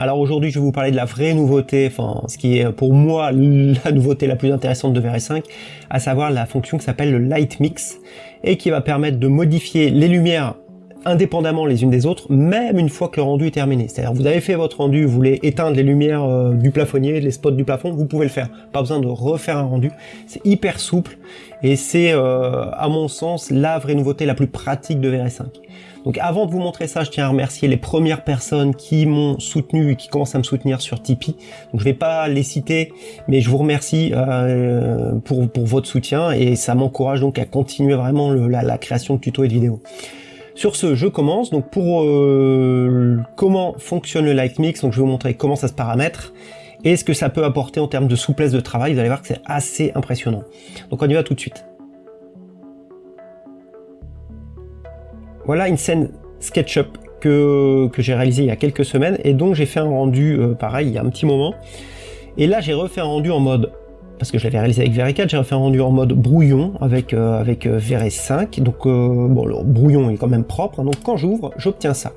Alors aujourd'hui, je vais vous parler de la vraie nouveauté, enfin ce qui est pour moi la nouveauté la plus intéressante de VR5, à savoir la fonction qui s'appelle le Light Mix et qui va permettre de modifier les lumières indépendamment les unes des autres, même une fois que le rendu est terminé. C'est-à-dire vous avez fait votre rendu, vous voulez éteindre les lumières euh, du plafonnier, les spots du plafond, vous pouvez le faire. Pas besoin de refaire un rendu. C'est hyper souple et c'est, euh, à mon sens, la vraie nouveauté la plus pratique de VR5. Donc avant de vous montrer ça, je tiens à remercier les premières personnes qui m'ont soutenu et qui commencent à me soutenir sur Tipeee. Donc je vais pas les citer, mais je vous remercie euh, pour, pour votre soutien et ça m'encourage donc à continuer vraiment la, la création de tutos et de vidéos. Sur ce, je commence. Donc pour euh, comment fonctionne le Light Mix, donc je vais vous montrer comment ça se paramètre et ce que ça peut apporter en termes de souplesse de travail. Vous allez voir que c'est assez impressionnant. Donc on y va tout de suite. Voilà une scène SketchUp que, j'ai réalisé il y a quelques semaines et donc j'ai fait un rendu euh, pareil il y a un petit moment. Et là j'ai refait un rendu en mode parce que je l'avais réalisé avec VR4, j'ai refait un rendu en mode brouillon avec, euh, avec euh, VR5, donc euh, bon, le brouillon est quand même propre, donc quand j'ouvre, j'obtiens ça,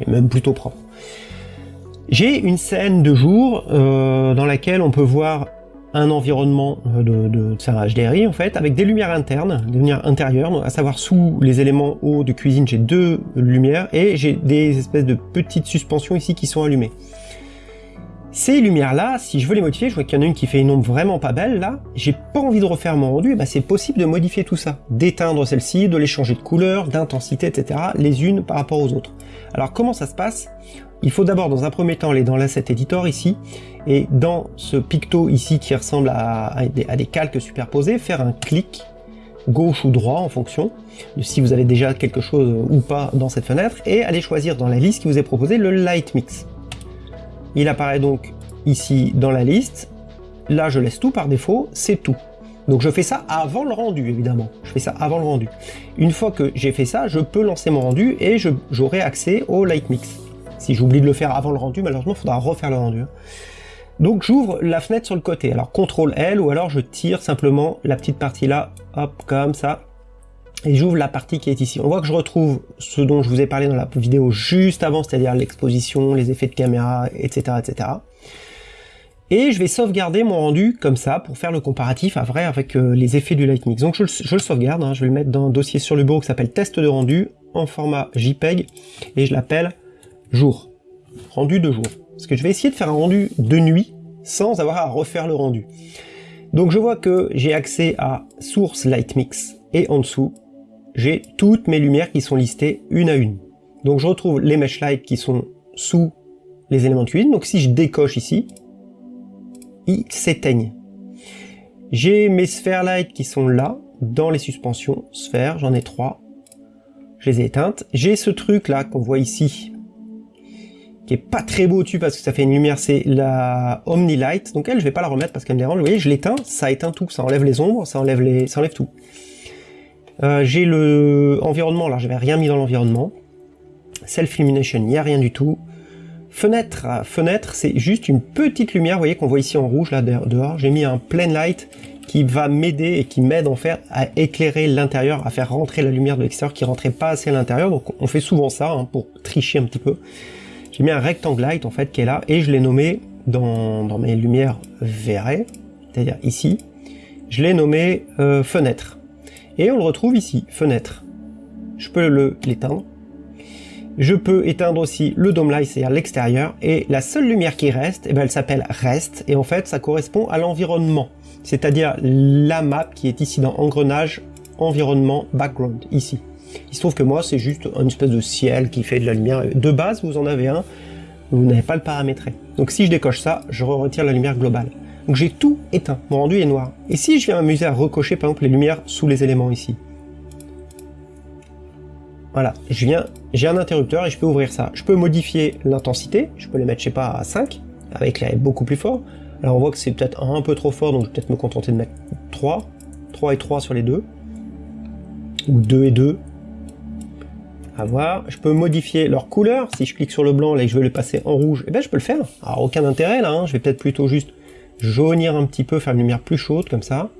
et même plutôt propre. J'ai une scène de jour dans laquelle on peut voir un environnement de, de, de HDRI en fait, avec des lumières internes, des lumières intérieures, à savoir sous les éléments hauts de cuisine, j'ai deux lumières, et j'ai des espèces de petites suspensions ici qui sont allumées. Ces lumières-là, si je veux les modifier, je vois qu'il y en a une qui fait une ombre vraiment pas belle, là, j'ai pas envie de refaire mon rendu, bah c'est possible de modifier tout ça, d'éteindre celle-ci, de les changer de couleur, d'intensité, etc., les unes par rapport aux autres. Alors comment ça se passe? Il faut d'abord, dans un premier temps, aller dans l'asset editor ici, et dans ce picto ici qui ressemble à, des, calques superposés, faire un clic gauche ou droit en fonction de si vous avez déjà quelque chose ou pas dans cette fenêtre, et aller choisir dans la liste qui vous est proposée le Light Mix. Il apparaît donc ici dans la liste. Là, je laisse tout par défaut, c'est tout. Donc je fais ça avant le rendu, évidemment. Je fais ça avant le rendu. Une fois que j'ai fait ça, je peux lancer mon rendu et j'aurai accès au Light Mix. Si j'oublie de le faire avant le rendu, malheureusement, il faudra refaire le rendu. Hein. Donc j'ouvre la fenêtre sur le côté. Alors CTRL L ou alors je tire simplement la petite partie là, hop, comme ça et j'ouvre la partie qui est ici. On voit que je retrouve ce dont je vous ai parlé dans la vidéo juste avant, c'est-à-dire l'exposition, les effets de caméra, etc., etc. Et je vais sauvegarder mon rendu comme ça pour faire le comparatif à vrai avec euh, les effets du Lightmix. Donc je, le sauvegarde, hein. je vais le mettre dans un dossier sur le bureau qui s'appelle test de rendu en format JPEG et je l'appelle jour, rendu de jour. Parce que je vais essayer de faire un rendu de nuit sans avoir à refaire le rendu. Donc je vois que j'ai accès à source Lightmix et en dessous j'ai toutes mes lumières qui sont listées une à une. Donc je retrouve les mesh light qui sont sous les éléments de cuisine. Donc si je décoche ici, ils s'éteignent. J'ai mes sphères light qui sont là, dans les suspensions, sphères, j'en ai trois. Je les ai éteintes. J'ai ce truc là qu'on voit ici, qui est pas très beau dessus parce que ça fait une lumière, c'est la Omni Light. Donc elle, je vais pas la remettre parce qu'elle me dérange. Vous voyez, je l'éteins, ça éteint tout, ça enlève les ombres, ça enlève les, ça enlève tout. Euh, j'ai le environnement, alors j'avais rien mis dans l'environnement. Self-illumination, il n'y a rien du tout. Fenêtre, fenêtre, c'est juste une petite lumière, vous voyez qu'on voit ici en rouge là dehors. J'ai mis un plain light qui va m'aider et qui m'aide en fait à éclairer l'intérieur, à faire rentrer la lumière de l'extérieur qui rentrait pas assez à l'intérieur. Donc on fait souvent ça hein, pour tricher un petit peu. J'ai mis un rectangle light en fait qui est là et je l'ai nommé dans, mes lumières verrées, c'est-à-dire ici, je l'ai nommé euh, fenêtre. Et on le retrouve ici, fenêtre. Je peux l'éteindre. Je peux éteindre aussi le dome light, c'est-à-dire l'extérieur, et la seule lumière qui reste, eh ben, elle s'appelle reste, et en fait ça correspond à l'environnement, c'est-à-dire la map qui est ici dans engrenage, environnement, background, ici. Il se trouve que moi c'est juste une espèce de ciel qui fait de la lumière. De base vous en avez un, vous n'avez pas le paramétré. Donc si je décoche ça, je retire la lumière globale. Donc j'ai tout éteint, mon rendu est noir. Et si je viens m'amuser à recocher par exemple les lumières sous les éléments ici? Voilà, je viens, j'ai un interrupteur et je peux ouvrir ça. Je peux modifier l'intensité, je peux les mettre je sais pas à 5, avec l'air beaucoup plus fort. Alors on voit que c'est peut-être un peu trop fort, donc je vais peut-être me contenter de mettre 3, 3 et 3 sur les deux, ou 2 et 2, à voir. Je peux modifier leur couleur, si je clique sur le blanc là et je veux le passer en rouge, eh ben je peux le faire. Alors aucun intérêt là, hein. je vais peut-être plutôt juste jaunir un petit peu, faire une lumière plus chaude comme ça.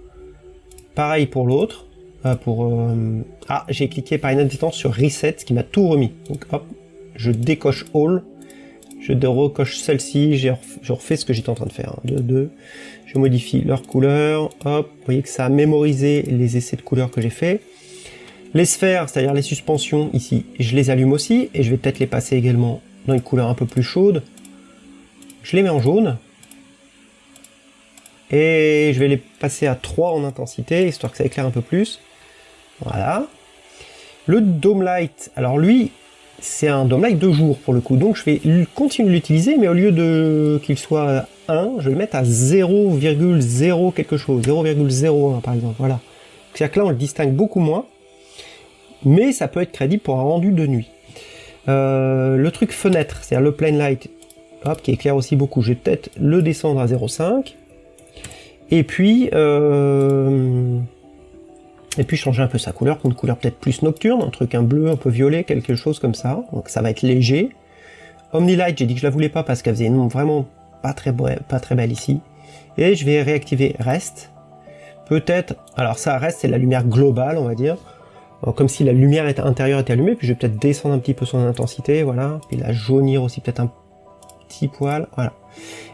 Pareil pour l'autre. Euh, pour euh, Ah, j'ai cliqué par inadvertance sur Reset, ce qui m'a tout remis. Donc hop, je décoche All, je recoche celle-ci, je refais ce que j'étais en train de faire. 2, 2, je modifie leur couleur, hop, vous voyez que ça a mémorisé les essais de couleurs que j'ai fait. Les sphères, c'est-à-dire les suspensions ici, je les allume aussi, et je vais peut-être les passer également dans une couleur un peu plus chaude. Je les mets en jaune, et je vais les passer à 3 en intensité, histoire que ça éclaire un peu plus. Voilà. Le Dome Light, alors lui, c'est un Dome Light de jour pour le coup, donc je vais continuer de l'utiliser, mais au lieu de qu'il soit 1, je vais le mettre à 0,0 quelque chose, 0,01 par exemple, voilà. C'est-à-dire que là, on le distingue beaucoup moins, mais ça peut être crédible pour un rendu de nuit. Euh, le truc fenêtre, c'est-à-dire le plain light, qui éclaire aussi beaucoup, je vais peut-être le descendre à 0,5, et puis, euh, et puis changer un peu sa couleur pour une couleur peut-être plus nocturne, un truc un bleu, un peu violet, quelque chose comme ça. Donc ça va être léger. Omnilight, j'ai dit que je la voulais pas parce qu'elle faisait vraiment pas très, pas très belle ici. Et je vais réactiver Rest. Peut-être, alors ça reste, c'est la lumière globale, on va dire. Comme si la lumière intérieure était allumée, puis je vais peut-être descendre un petit peu son intensité, voilà. Puis la jaunir aussi peut-être un petit poil, voilà.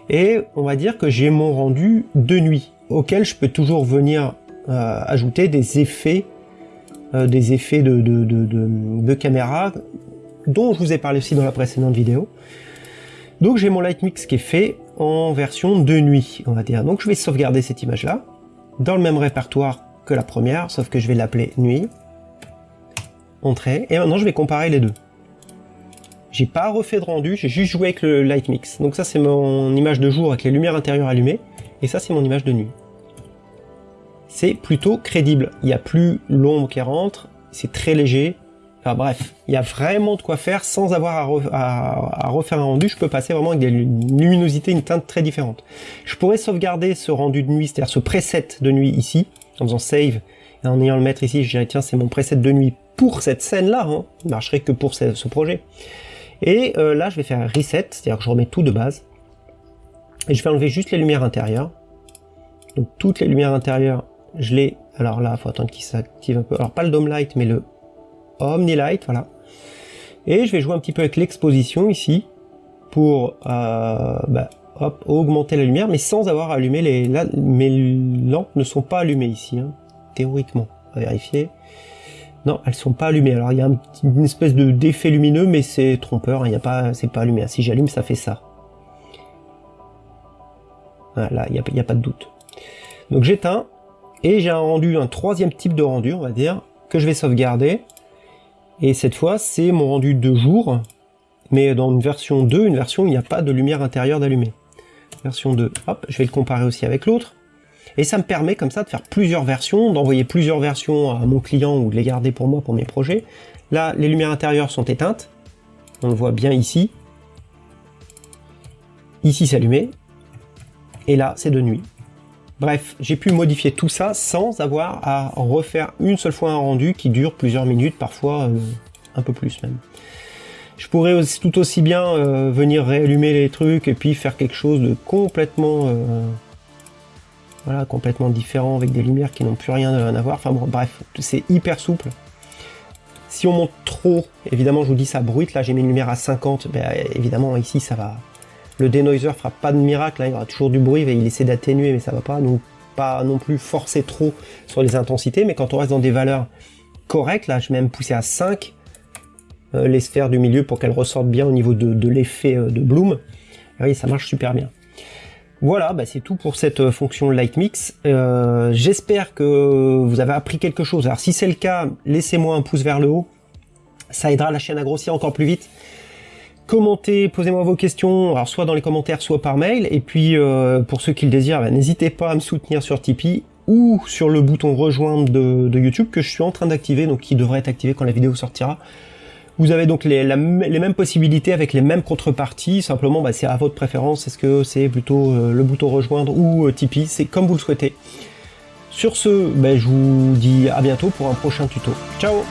Et on va dire que j'ai mon rendu de nuit, auquel je peux toujours venir euh, ajouter des effets, euh, des effets de, de, de, caméra, dont je vous ai parlé aussi dans la précédente vidéo. Donc j'ai mon light mix qui est fait en version de nuit, on va dire. Donc je vais sauvegarder cette image-là, dans le même répertoire que la première, sauf que je vais l'appeler nuit. Entrée, et maintenant je vais comparer les deux. J'ai pas refait de rendu, j'ai juste joué avec le light mix. Donc ça c'est mon image de jour avec les lumières intérieures allumées, et ça c'est mon image de nuit. C'est plutôt crédible, il n'y a plus l'ombre qui rentre, c'est très léger, enfin bref, il y a vraiment de quoi faire sans avoir à, refaire un rendu, je peux passer vraiment avec des luminosités, une teinte très différente. Je pourrais sauvegarder ce rendu de nuit, c'est-à-dire ce preset de nuit ici, en faisant save, et en ayant le mettre ici, je dirais tiens c'est mon preset de nuit pour cette scène-là, hein. il marcherait que pour ce projet. Et euh, là, je vais faire reset, c'est-à-dire que je remets tout de base. Et je vais enlever juste les lumières intérieures. Donc toutes les lumières intérieures, je les... Alors là, faut attendre qu'il s'active un peu. Alors pas le Dome Light, mais le Omni Light, voilà. Et je vais jouer un petit peu avec l'exposition ici, pour euh, bah, hop, augmenter la lumière, mais sans avoir allumé les... Là, mes lampes ne sont pas allumées ici, hein, théoriquement. On va vérifier. Non, elles sont pas allumées. Alors il y a une espèce de d'effet lumineux, mais c'est trompeur. Hein. Il y a pas, c'est pas allumé. Si j'allume, ça fait ça. Voilà, il n'y a, a, pas de doute. Donc j'éteins et j'ai un rendu, un troisième type de rendu, on va dire, que je vais sauvegarder. Et cette fois, c'est mon rendu de jour, mais dans une version 2, une version où il n'y a pas de lumière intérieure d'allumée. Version 2, hop, je vais le comparer aussi avec l'autre. Et ça me permet comme ça de faire plusieurs versions, d'envoyer plusieurs versions à mon client ou de les garder pour moi pour mes projets. Là, les lumières intérieures sont éteintes. On le voit bien ici. Ici, c'est allumé. Et là, c'est de nuit. Bref, j'ai pu modifier tout ça sans avoir à refaire une seule fois un rendu qui dure plusieurs minutes, parfois euh, un peu plus même. Je pourrais aussi, tout aussi bien euh, venir réallumer les trucs et puis faire quelque chose de complètement euh, voilà, complètement différent avec des lumières qui n'ont plus rien à voir. Enfin bon, bref, c'est hyper souple. Si on monte trop, évidemment, je vous dis ça bruite. Là, j'ai mis une lumière à 50. Ben, évidemment, ici, ça va. Le denoiser fera pas de miracle. Hein. il y aura toujours du bruit. il essaie d'atténuer, mais ça va pas. Donc, pas non plus forcer trop sur les intensités. Mais quand on reste dans des valeurs correctes, là, je vais même pousser à 5 euh, les sphères du milieu pour qu'elles ressortent bien au niveau de, l'effet euh, de bloom. Vous voyez, ça marche super bien. Voilà, bah c'est tout pour cette euh, fonction Light Mix. Euh, j'espère que vous avez appris quelque chose. Alors si c'est le cas, laissez-moi un pouce vers le haut. Ça aidera la chaîne à grossir encore plus vite. Commentez, posez-moi vos questions, soit dans les commentaires, soit par mail. Et puis euh, pour ceux qui le désirent, bah, n'hésitez pas à me soutenir sur Tipeee ou sur le bouton rejoindre de YouTube que je suis en train d'activer, donc qui devrait être activé quand la vidéo sortira. Vous avez donc les, mêmes possibilités avec les mêmes contreparties, simplement bah, c'est à votre préférence, est-ce que c'est plutôt euh, le bouton rejoindre ou euh, Tipeee, c'est comme vous le souhaitez. Sur ce, bah, je vous dis à bientôt pour un prochain tuto. Ciao